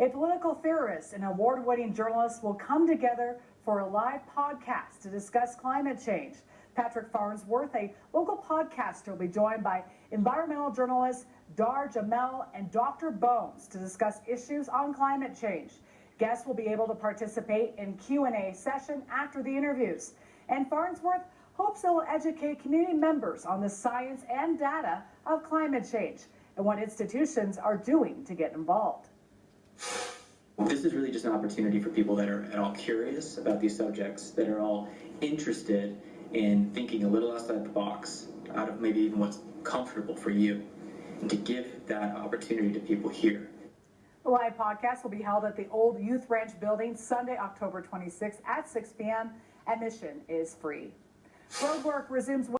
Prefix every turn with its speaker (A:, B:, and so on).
A: A political theorist and award winning journalist will come together for a live podcast to discuss climate change. Patrick Farnsworth, a local podcaster, will be joined by environmental journalist Dahr Jamail and Dr. Bones to discuss issues on climate change. Guests will be able to participate in Q&A session after the interviews. And Farnsworth hopes it will educate community members on the science and data of climate change and what institutions are doing to get involved.
B: This is really just an opportunity for people that are at all curious about these subjects, that are all interested in thinking a little outside the box, out of maybe even what's comfortable for you, and to give that opportunity to people here.
A: The live podcast will be held at the old Youth Ranch building Sunday, October 26th at 6 p.m. Admission is free. Road work resumes.